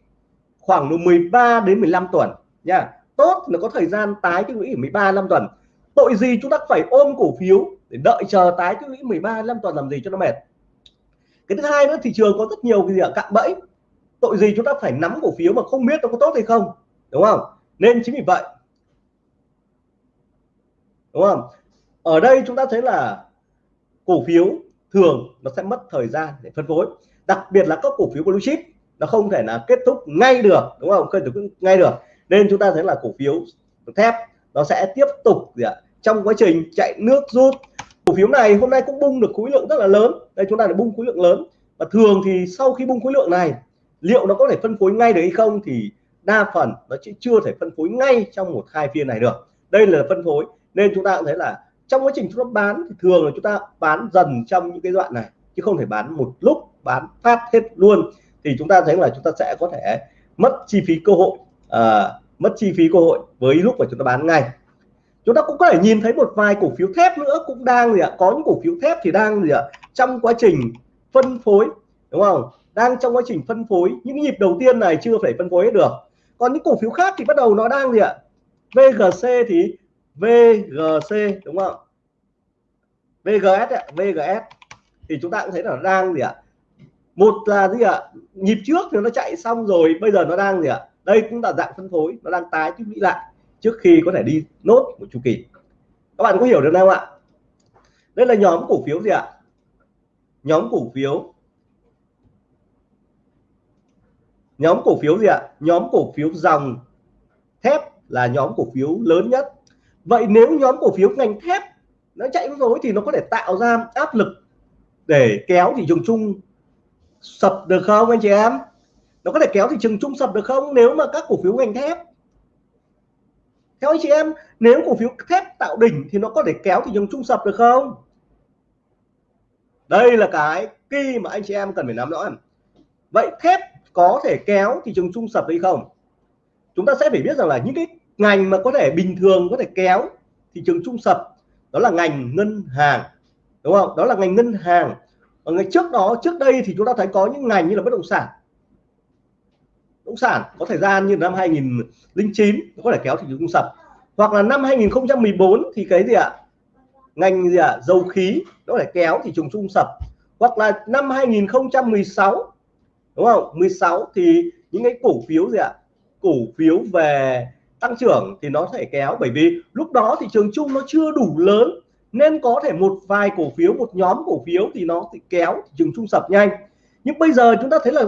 khoảng từ 13 đến 15 tuần, nha tốt nó có thời gian tái tích lũy 13 năm tuần. Tội gì chúng ta phải ôm cổ phiếu để đợi chờ tái tích lũy 13 năm tuần làm gì cho nó mệt? Cái thứ hai nữa, thị trường có rất nhiều cái gì ở cạm bẫy. Tội gì chúng ta phải nắm cổ phiếu mà không biết nó có tốt hay không? Đúng không? Nên chính vì vậy, đúng không? Ở đây chúng ta thấy là cổ phiếu thường nó sẽ mất thời gian để phân phối. Đặc biệt là các cổ phiếu blue chip, nó không thể là kết thúc ngay được, đúng không? Kết thúc ngay được nên chúng ta thấy là cổ phiếu thép nó sẽ tiếp tục gì ạ, trong quá trình chạy nước rút. Cổ phiếu này hôm nay cũng bung được khối lượng rất là lớn. Đây chúng ta đã bung khối lượng lớn. Và thường thì sau khi bung khối lượng này, liệu nó có thể phân phối ngay được hay không thì đa phần nó chỉ chưa thể phân phối ngay trong một hai phiên này được. Đây là phân phối. Nên chúng ta cũng thấy là trong quá trình chúng ta bán thì thường là chúng ta bán dần trong những cái đoạn này, chứ không thể bán một lúc, bán phát hết luôn. Thì chúng ta thấy là chúng ta sẽ có thể mất chi phí cơ hội à, mất chi phí cơ hội với lúc mà chúng ta bán ngay. Chúng ta cũng có thể nhìn thấy một vài cổ phiếu thép nữa cũng đang gì ạ? Có những cổ phiếu thép thì đang gì ạ? Trong quá trình phân phối đúng không? Đang trong quá trình phân phối. Những nhịp đầu tiên này chưa phải phân phối hết được. Còn những cổ phiếu khác thì bắt đầu nó đang gì ạ? VGC thì VGC đúng không? VGS ạ VGS thì chúng ta cũng thấy là đang gì ạ? Một là gì ạ? Nhịp trước thì nó chạy xong rồi bây giờ nó đang gì ạ? Đây cũng là dạng phân phối, nó đang tái tích lũy lại trước khi có thể đi nốt một chu kỳ. Các bạn có hiểu được không ạ? Đây là nhóm cổ phiếu gì ạ? Nhóm cổ phiếu nhóm cổ phiếu gì ạ? Nhóm cổ phiếu dòng thép là nhóm cổ phiếu lớn nhất. Vậy nếu nhóm cổ phiếu ngành thép nó chạy rối thì nó có thể tạo ra áp lực để kéo thị trường chung sập được không anh chị em? Nó có thể kéo thị trường chung sập được không? Nếu mà các cổ phiếu ngành thép. Theo anh chị em, nếu cổ phiếu thép tạo đỉnh thì nó có thể kéo thị trường chung sập được không? Đây là cái kỳ mà anh chị em cần phải nắm rõ. Vậy thép có thể kéo thị trường chung sập hay không? Chúng ta sẽ phải biết rằng là những cái ngành mà có thể bình thường có thể kéo thị trường chung sập, đó là ngành ngân hàng, đúng không? Đó là ngành ngân hàng. Ở ngày trước đó, trước đây thì chúng ta thấy có những ngành như là bất động sản động sản, có thời gian như năm 2009 có thể kéo thị trường sập. Hoặc là năm 2014 thì cái gì ạ? Ngành gì ạ? Dầu khí, nó phải kéo thị trường chung sập. Hoặc là năm 2016 đúng không? 16 thì những cái cổ phiếu gì ạ? Cổ phiếu về tăng trưởng thì nó thể kéo, bởi vì lúc đó thị trường chung nó chưa đủ lớn, nên có thể một vài cổ phiếu, một nhóm cổ phiếu thì nó thì kéo thị trường chung sập nhanh. Nhưng bây giờ chúng ta thấy là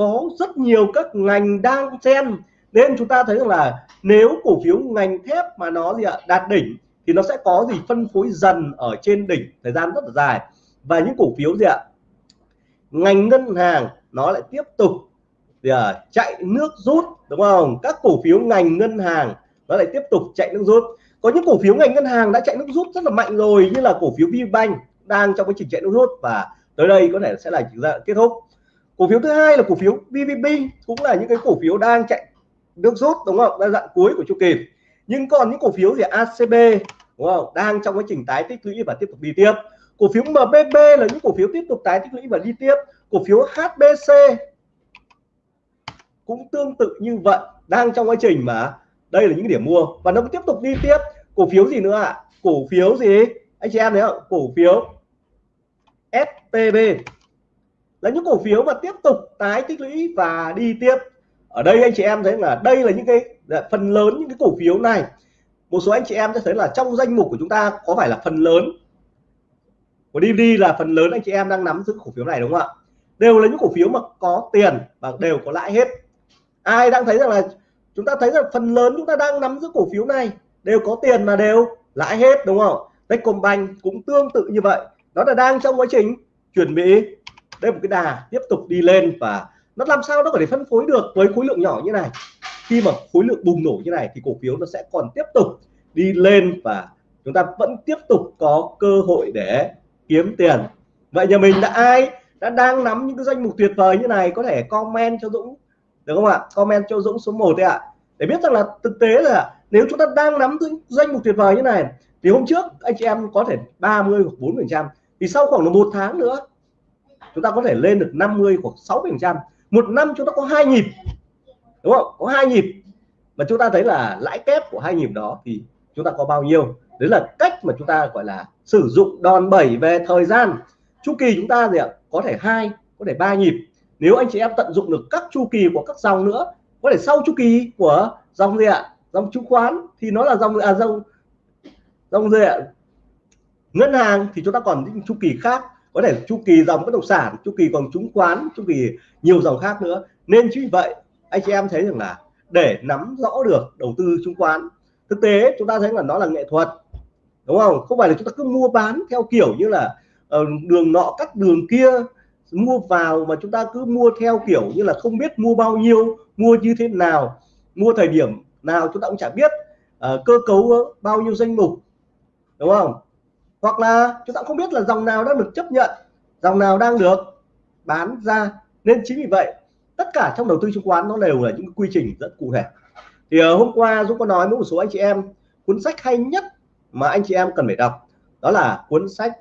có rất nhiều các ngành đang xen nên chúng ta thấy rằng là nếu cổ phiếu ngành thép mà nó gì ạ đạt đỉnh thì nó sẽ có gì phân phối dần ở trên đỉnh thời gian rất là dài. Và những cổ phiếu gì ạ ngành ngân hàng nó lại tiếp tục gì à, chạy nước rút đúng không? Các cổ phiếu ngành ngân hàng nó lại tiếp tục chạy nước rút. Có những cổ phiếu ngành ngân hàng đã chạy nước rút rất là mạnh rồi như là cổ phiếu VBank đang trong quá trình chạy nước rút và tới đây có thể sẽ là kết thúc cổ phiếu thứ hai là cổ phiếu BVB cũng là những cái cổ phiếu đang chạy nước rút, đúng không? Đang dạng cuối của chu kỳ. Nhưng còn những cổ phiếu gì? ACB đúng không? Đang trong quá trình tái tích lũy và tiếp tục đi tiếp. Cổ phiếu MBB là những cổ phiếu tiếp tục tái tích lũy và đi tiếp. Cổ phiếu HBC cũng tương tự như vậy, đang trong quá trình mà đây là những điểm mua và nó tiếp tục đi tiếp. Cổ phiếu gì nữa ạ? À? cổ phiếu gì? Anh chị em thấy không? Cổ phiếu STB là những cổ phiếu mà tiếp tục tái tích lũy và đi tiếp. Ở đây anh chị em thấy là đây là những cái phần lớn những cái cổ phiếu này. Một số anh chị em sẽ thấy là trong danh mục của chúng ta có phải là phần lớn. Của DVD là phần lớn anh chị em đang nắm giữ cổ phiếu này, đúng không ạ? Đều là những cổ phiếu mà có tiền và đều có lãi hết. Ai đang thấy rằng là chúng ta thấy rằng phần lớn chúng ta đang nắm giữ cổ phiếu này, đều có tiền mà đều lãi hết, đúng không? Techcombank cũng tương tự như vậy. Nó là đang trong quá trình chuẩn bị đây một cái đà tiếp tục đi lên và nó làm sao nó có thể phân phối được với khối lượng nhỏ như này. Khi mà khối lượng bùng nổ như này thì cổ phiếu nó sẽ còn tiếp tục đi lên và chúng ta vẫn tiếp tục có cơ hội để kiếm tiền. Vậy nhà mình đã ai đã đang nắm những cái danh mục tuyệt vời như này có thể comment cho Dũng, được không ạ? Comment cho Dũng số 1 đấy ạ. Để biết rằng là thực tế là nếu chúng ta đang nắm những danh mục tuyệt vời như này, thì hôm trước anh chị em có thể 30 hoặc 4 phần trăm, thì sau khoảng là một tháng nữa chúng ta có thể lên được 50 hoặc 60 phần trăm. Một năm chúng ta có hai nhịp. Đúng không? Có hai nhịp. Mà chúng ta thấy là lãi kép của hai nhịp đó thì chúng ta có bao nhiêu? Đấy là cách mà chúng ta, gọi là, sử dụng đòn bẩy về thời gian. Chu kỳ chúng ta gì ạ? Có thể hai, có thể ba nhịp. Nếu anh chị em tận dụng được các chu kỳ của các dòng nữa, có thể sau chu kỳ của dòng gì ạ? Dòng chứng khoán thì nó là dòng à dòng dòng gì ạ? Ngân hàng thì chúng ta còn những chu kỳ khác có thể chu kỳ dòng bất động sản chu kỳ còn chứng khoán chu kỳ nhiều dòng khác nữa. Nên chính vì vậy anh chị em thấy rằng là để nắm rõ được đầu tư chứng khoán thực tế chúng ta thấy là nó là nghệ thuật đúng không? Không phải là chúng ta cứ mua bán theo kiểu như là uh, đường nọ cắt đường kia mua vào mà chúng ta cứ mua theo kiểu như là không biết mua bao nhiêu mua như thế nào mua thời điểm nào chúng ta cũng chả biết uh, cơ cấu ờ, bao nhiêu danh mục đúng không? Hoặc là chúng ta không biết là dòng nào đang được chấp nhận dòng nào đang được bán ra. Nên chính vì vậy tất cả trong đầu tư chứng khoán nó đều là những quy trình rất cụ thể. Thì uh, hôm qua Dũng có nói với một số anh chị em cuốn sách hay nhất mà anh chị em cần phải đọc đó là cuốn sách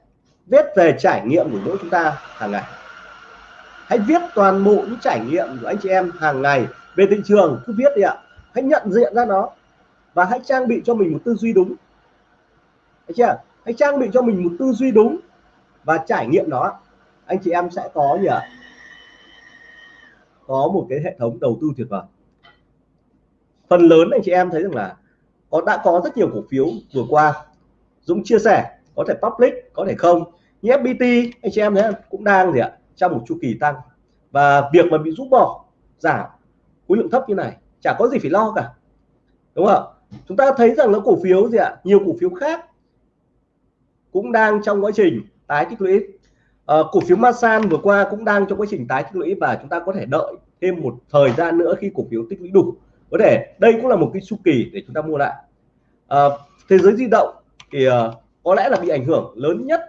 viết về trải nghiệm của mỗi chúng ta hàng ngày. Hãy viết toàn bộ những trải nghiệm của anh chị em hàng ngày về thị trường cứ viết đi ạ. Hãy nhận diện ra nó và hãy trang bị cho mình một tư duy đúng. Thấy chưa? Anh trang bị cho mình một tư duy đúng và trải nghiệm nó. Anh chị em sẽ có gì ạ? Có một cái hệ thống đầu tư tuyệt vời. Phần lớn anh chị em thấy rằng là có, đã có rất nhiều cổ phiếu vừa qua. Dũng chia sẻ, có thể public, có thể không. Như FPT anh chị em thấy cũng đang gì ạ? Trong một chu kỳ tăng. Và việc mà bị rút bỏ, giảm khối lượng thấp như này, chả có gì phải lo cả. Đúng không chúng ta thấy rằng nó cổ phiếu gì ạ? Nhiều cổ phiếu khác cũng đang trong quá trình tái tích lũy. À, cổ phiếu Masan vừa qua cũng đang trong quá trình tái tích lũy và chúng ta có thể đợi thêm một thời gian nữa khi cổ phiếu tích lũy đủ. Có thể đây cũng là một cái chu kỳ để chúng ta mua lại. À, thế giới di động thì uh, có lẽ là bị ảnh hưởng lớn nhất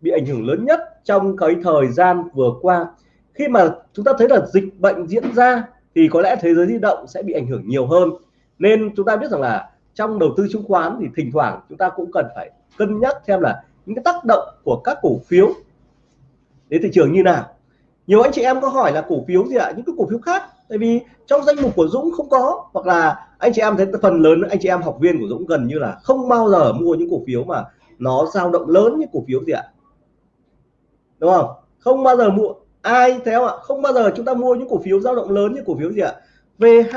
bị ảnh hưởng lớn nhất trong cái thời gian vừa qua. Khi mà chúng ta thấy là dịch bệnh diễn ra thì có lẽ thế giới di động sẽ bị ảnh hưởng nhiều hơn. Nên chúng ta biết rằng là trong đầu tư chứng khoán thì thỉnh thoảng chúng ta cũng cần phải cân nhắc xem là những cái tác động của các cổ phiếu đến thị trường như nào. Nhiều anh chị em có hỏi là cổ phiếu gì ạ? Những cái cổ phiếu khác. Tại vì trong danh mục của Dũng không có, hoặc là anh chị em thấy phần lớn anh chị em học viên của Dũng gần như là không bao giờ mua những cổ phiếu mà nó dao động lớn như cổ phiếu gì ạ? Đúng không? Không bao giờ mua. Ai theo ạ? Không bao giờ chúng ta mua những cổ phiếu dao động lớn như cổ phiếu gì ạ? VH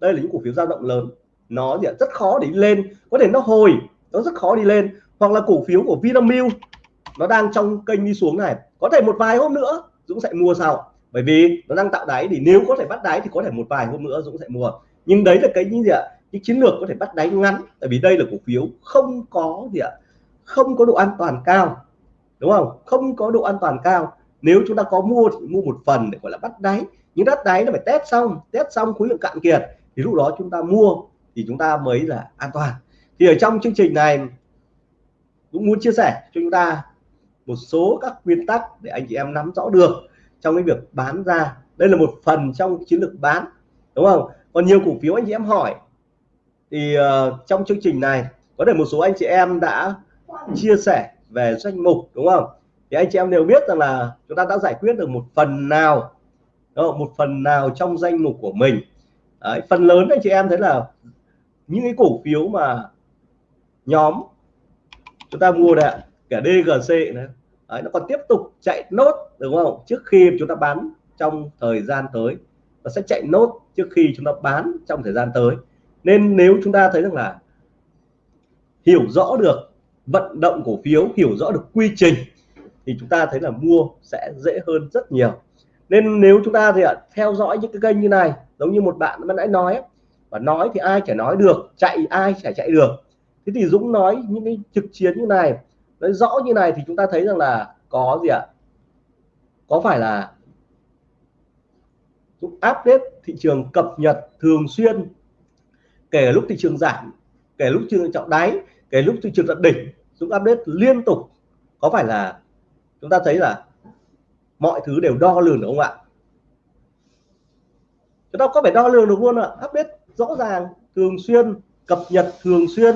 đây là những cổ phiếu dao động lớn nó gì ạ? rất khó để lên. Có thể nó hồi, nó rất khó đi lên. Hoặc là cổ phiếu của Vinamilk, nó đang trong kênh đi xuống này. Có thể một vài hôm nữa, Dũng sẽ mua sau. Bởi vì nó đang tạo đáy thì nếu có thể bắt đáy thì có thể một vài hôm nữa Dũng sẽ mua. Nhưng đấy là cái gì ạ? Cái chiến lược có thể bắt đáy ngắn. Tại vì đây là cổ phiếu không có gì ạ? Không có độ an toàn cao. Đúng không? Không có độ an toàn cao. Nếu chúng ta có mua thì mua một phần để gọi là bắt đáy. Nhưng bắt đáy nó phải test xong. Test xong khối lượng cạn kiệt. Thì lúc đó chúng ta mua thì chúng ta mới là an toàn. Thì ở trong chương trình này cũng muốn chia sẻ cho chúng ta một số các nguyên tắc để anh chị em nắm rõ được trong cái việc bán ra. Đây là một phần trong chiến lược bán đúng không? Còn nhiều cổ phiếu anh chị em hỏi thì uh, trong chương trình này có thể một số anh chị em đã chia sẻ về danh mục đúng không? Thì anh chị em đều biết rằng là chúng ta đã giải quyết được một phần nào đó, một phần nào trong danh mục của mình. Đấy, phần lớn anh chị em thấy là những cái cổ phiếu mà nhóm chúng ta mua đấy cả DGC này Đấy, nó còn tiếp tục chạy nốt đúng không? Trước khi chúng ta bán trong thời gian tới nó sẽ chạy nốt trước khi chúng ta bán trong thời gian tới. Nên nếu chúng ta thấy rằng là hiểu rõ được vận động cổ phiếu hiểu rõ được quy trình thì chúng ta thấy là mua sẽ dễ hơn rất nhiều. Nên nếu chúng ta thì à, theo dõi những cái kênh như này giống như một bạn mới nãy nói và nói thì ai chả nói được, chạy ai chả chạy được. Thế thì Dũng nói những cái trực chiến như này, nói rõ như này thì chúng ta thấy rằng là có gì ạ? Có phải là Dũng update thị trường cập nhật thường xuyên, kể lúc thị trường giảm, kể lúc thị trường trọng đáy, kể lúc thị trường tận đỉnh, Dũng update liên tục. Có phải là chúng ta thấy là mọi thứ đều đo lường được không ạ? Chúng ta có phải đo lường được luôn ạ? Update rõ ràng, thường xuyên, cập nhật thường xuyên,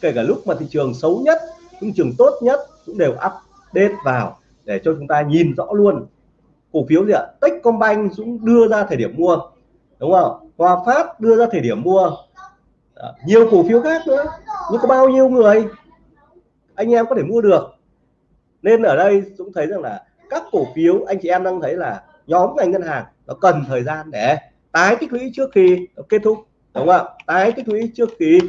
kể cả lúc mà thị trường xấu nhất thị trường tốt nhất cũng đều update vào để cho chúng ta nhìn rõ luôn. Cổ phiếu gì ạ? Techcombank cũng đưa ra thời điểm mua, đúng không? Hòa Phát đưa ra thời điểm mua. Đó. nhiều cổ phiếu khác nữa. Nhưng có bao nhiêu người? Anh em có thể mua được. Nên ở đây cũng thấy rằng là các cổ phiếu, anh chị em đang thấy là nhóm ngành ngân hàng nó cần thời gian để tái tích lũy trước khi nó kết thúc đúng không ạ? Tái tích lũy trước khi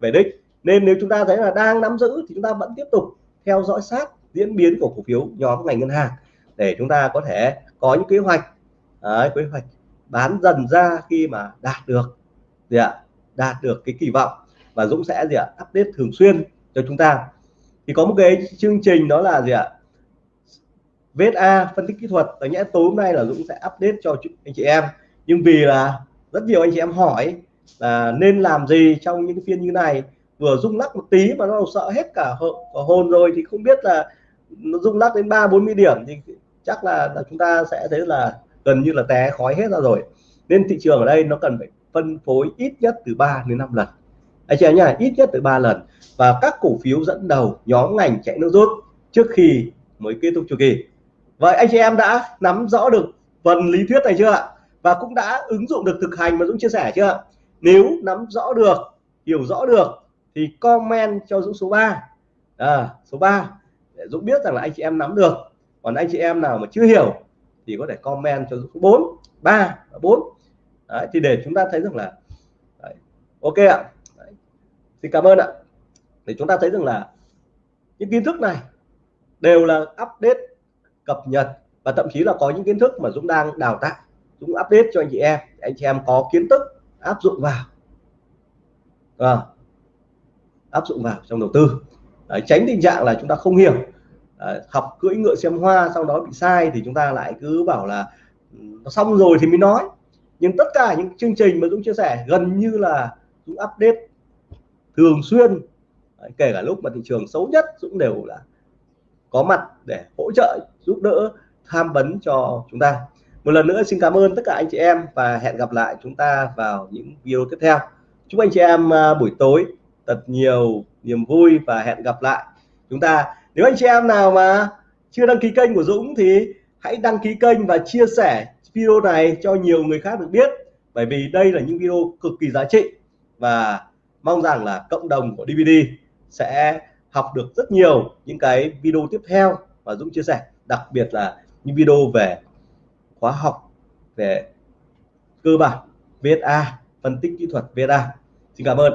về đích. Nên nếu chúng ta thấy là đang nắm giữ thì chúng ta vẫn tiếp tục theo dõi sát diễn biến của cổ phiếu nhóm ngành ngân hàng để chúng ta có thể có những kế hoạch. Đấy, kế hoạch bán dần ra khi mà đạt được gì ạ? Đạt được cái kỳ vọng và Dũng sẽ gì ạ update thường xuyên cho chúng ta. Thì có một cái chương trình đó là gì ạ VSA phân tích kỹ thuật. Tại nhẽ tối hôm nay là Dũng sẽ update cho anh chị em. Nhưng vì là rất nhiều anh chị em hỏi là nên làm gì trong những phiên như này? Vừa rung lắc một tí mà nó sợ hết cả hồn rồi thì không biết là nó rung lắc đến ba bốn mươi điểm thì chắc là, là chúng ta sẽ thấy là gần như là té khói hết ra rồi. Nên thị trường ở đây nó cần phải phân phối ít nhất từ 3 đến 5 lần. Anh chị em nhá ít nhất từ 3 lần. Và các cổ phiếu dẫn đầu nhóm ngành chạy nước rút trước khi mới kết thúc chu kỳ. Vậy anh chị em đã nắm rõ được phần lý thuyết này chưa ạ? Và cũng đã ứng dụng được thực hành mà Dũng chia sẻ chưa nếu nắm rõ được hiểu rõ được thì comment cho Dũng số 3 à, số 3 để Dũng biết rằng là anh chị em nắm được. Còn anh chị em nào mà chưa hiểu thì có thể comment cho Dũng số 4 3 và 4 đấy, thì để chúng ta thấy rằng là đấy, ok ạ. Đấy. thì cảm ơn ạ. Để chúng ta thấy rằng là những kiến thức này đều là update cập nhật và thậm chí là có những kiến thức mà Dũng đang đào tạo. Dũng update cho anh chị em anh chị em có kiến thức áp dụng vào. À, áp dụng vào trong đầu tư. Đấy, tránh tình trạng là chúng ta không hiểu. À, học cưỡi ngựa xem hoa sau đó bị sai thì chúng ta lại cứ bảo là ừ, nó xong rồi thì mới nói. Nhưng tất cả những chương trình mà Dũng chia sẻ gần như là Dũng update thường xuyên. Đấy, kể cả lúc mà thị trường xấu nhất Dũng đều là có mặt để hỗ trợ giúp đỡ tham vấn cho chúng ta một lần nữa xin cảm ơn tất cả anh chị em và hẹn gặp lại chúng ta vào những video tiếp theo. Chúc anh chị em à, buổi tối thật nhiều niềm vui và hẹn gặp lại chúng ta. Nếu anh chị em nào mà chưa đăng ký kênh của Dũng thì hãy đăng ký kênh và chia sẻ video này cho nhiều người khác được biết, bởi vì đây là những video cực kỳ giá trị và mong rằng là cộng đồng của DVD sẽ học được rất nhiều những cái video tiếp theo và Dũng chia sẻ, đặc biệt là những video về khóa học về cơ bản VSA phân tích kỹ thuật VSA xin cảm ơn.